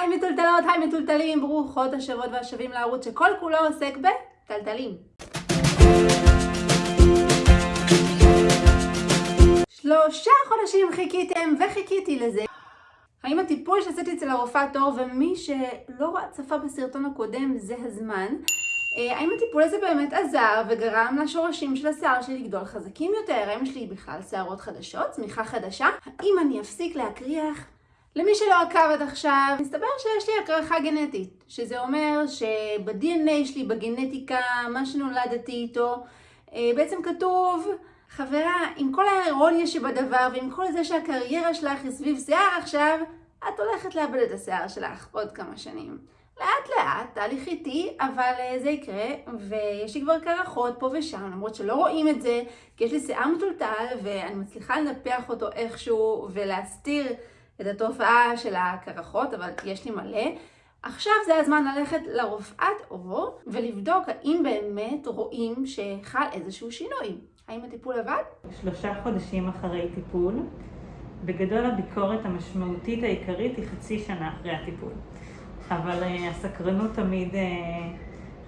היי מטולטלות, היי מטולטלים, ברוכות השבות והשבים לערוץ שכל כולו עוסק בטלטלים. שלושה חודשים חיכיתם וחיכיתי לזה. האם הטיפול שעשיתי אצל הרופאת עור ומי שלא צפה בסרטון הקודם זה הזמן, אה, האם הטיפול הזה באמת עזר וגרם לשורשים של השיער שלי לגדול חזקים יותר? האם יש לי בכלל שערות חדשות, צמיחה חדשה? האם אני אפסיק להקריח? למי שלא עקב עד עכשיו, מסתבר שיש לי הקרחה גנטית, שזה אומר שב-DNA שלי, בגנטיקה, מה שנולדתי איתו, אה, בעצם כתוב, חברה, עם כל האירוניה שבדבר ועם כל זה שהקריירה שלך היא סביב שיער עכשיו, את הולכת לאבד את השיער שלך עוד כמה שנים. לאט לאט, תהליך איטי, אבל אה, זה יקרה, ויש לי כבר קרחות פה ושם, למרות שלא רואים את זה, כי יש לי שיער מטולטל, ואני מצליחה לנפח אותו איכשהו ולהסתיר את התופעה של הקרחות, אבל יש לי מלא. עכשיו זה הזמן ללכת לרופאת עור ולבדוק האם באמת רואים שחל איזשהו שינוי. האם הטיפול עבד? שלושה חודשים אחרי טיפול. בגדול הביקורת המשמעותית העיקרית היא חצי שנה אחרי הטיפול. אבל uh, הסקרנות תמיד uh,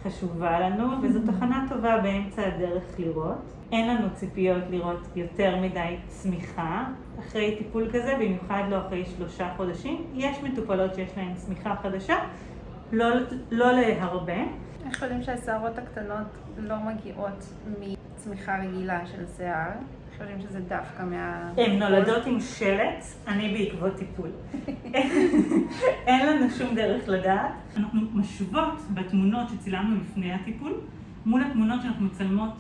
חשובה לנו, וזו תחנה טובה באמצע הדרך לראות. אין לנו ציפיות לראות יותר מדי צמיחה אחרי טיפול כזה, במיוחד לא אחרי שלושה חודשים. יש מטופלות שיש להן צמיחה חדשה, לא, לא להרבה. איך יודעים שהשערות הקטנות לא מגיעות מצמיחה רגילה של שיער? יודעים שזה דווקא מה... הן נולדות עם שלט, אני בעקבות טיפול. אין לנו שום דרך לדעת. אנחנו משוות בתמונות שצילמנו לפני הטיפול, מול התמונות שאנחנו מצלמות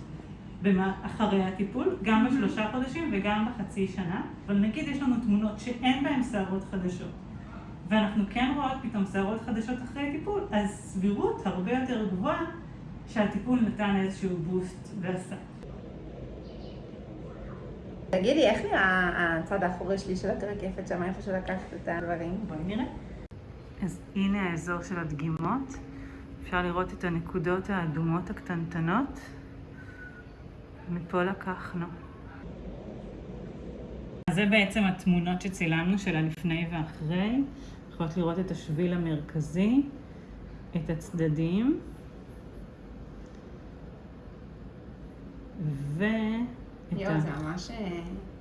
אחרי הטיפול, גם בשלושה חודשים וגם בחצי שנה, אבל נגיד יש לנו תמונות שאין בהן שערות חדשות, ואנחנו כן רואות פתאום שערות חדשות אחרי טיפול, אז סבירות הרבה יותר גבוהה שהטיפול נתן איזשהו בוסט ועשה. תגידי, איך נראה הצד האחורי שלי של הקרקפת שם, איפה שלקחת את הדברים? בואי נראה. אז הנה האזור של הדגימות. אפשר לראות את הנקודות האדומות הקטנטנות. מפה לקחנו. אז זה בעצם התמונות שצילמנו של הלפני ואחרי. יכולות לראות את השביל המרכזי, את הצדדים. ו... יואו, זה ממש אה,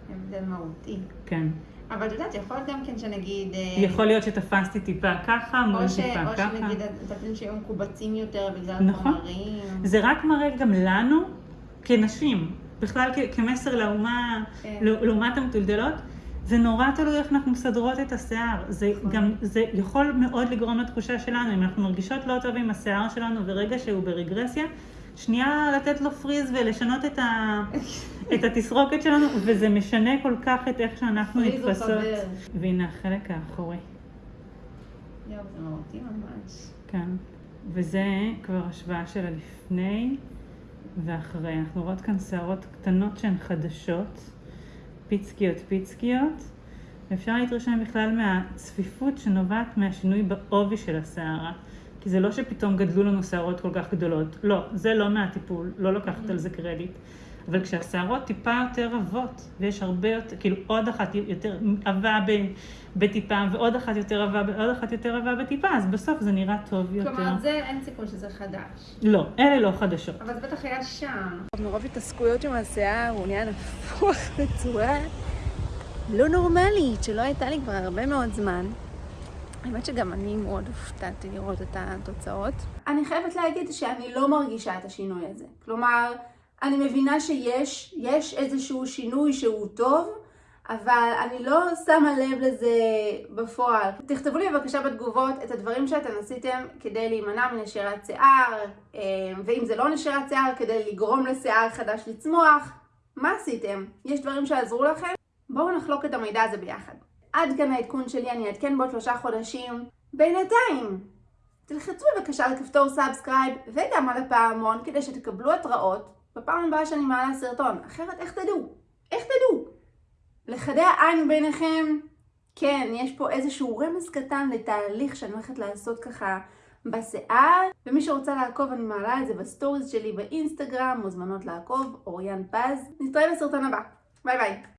הבדל מהותי. כן. אבל את יודעת, יכול גם כן שנגיד... אה, יכול להיות שתפסתי טיפה ככה, מול טיפה ככה. או שנגיד, דפים שהיו מקובצים יותר בגלל נכון. חומרים. זה רק מראה גם לנו, כנשים, בכלל כמסר לאומה, כן. לעומת המטולדלות, זה נורא תלוי איך אנחנו מסדרות את השיער. זה נכון. גם, זה יכול מאוד לגרום לתחושה שלנו, אם אנחנו מרגישות לא טוב עם השיער שלנו, ורגע שהוא ברגרסיה, שנייה לתת לו פריז ולשנות את, ה, את התסרוקת שלנו, וזה משנה כל כך את איך שאנחנו נתפסות. והנה החלק האחורי. יואו, זה מהותי ממש. כן, וזה כבר השוואה של הלפני ואחרי. אנחנו רואות כאן שערות קטנות שהן חדשות, פיצקיות פיצקיות. ואפשר להתרשם בכלל מהצפיפות שנובעת מהשינוי בעובי של השערה. כי זה לא שפתאום גדלו לנו שערות כל כך גדולות. לא, זה לא מהטיפול, לא לוקחת על זה קרדיט. אבל כשהשערות טיפה יותר עבות, ויש הרבה יותר, כאילו עוד אחת יותר עבה בטיפה, ועוד אחת יותר עבה, ועוד אחת יותר עבה בטיפה, אז בסוף זה נראה טוב יותר. כלומר, זה אין סיכוי שזה חדש. לא, אלה לא חדשות. אבל זה בטח היה שם. מרוב התעסקויות עם השיער, הוא נהיה נפוח בצורה לא נורמלית, שלא הייתה לי כבר הרבה מאוד זמן. האמת שגם אני מאוד הופתעתי לראות את התוצאות. אני חייבת להגיד שאני לא מרגישה את השינוי הזה. כלומר, אני מבינה שיש, יש איזשהו שינוי שהוא טוב, אבל אני לא שמה לב לזה בפועל. תכתבו לי בבקשה בתגובות את הדברים שאתם עשיתם כדי להימנע מנשירת שיער, אה, ואם זה לא נשירת שיער, כדי לגרום לשיער חדש לצמוח. מה עשיתם? יש דברים שעזרו לכם? בואו נחלוק את המידע הזה ביחד. עד כאן העדכון שלי, אני אעדכן בעוד שלושה חודשים. בינתיים, תלחצו בבקשה על כפתור subscribe וגם על הפעמון כדי שתקבלו התראות בפעם הבאה שאני מעלה סרטון. אחרת איך תדעו? איך תדעו? לחדי העין ביניכם, כן, יש פה איזשהו רמז קטן לתהליך שאני הולכת לעשות ככה בשיער, ומי שרוצה לעקוב אני מעלה את זה ב stories שלי באינסטגרם, מוזמנות לעקוב, אוריאן פז. נתראה בסרטון הבא. ביי ביי.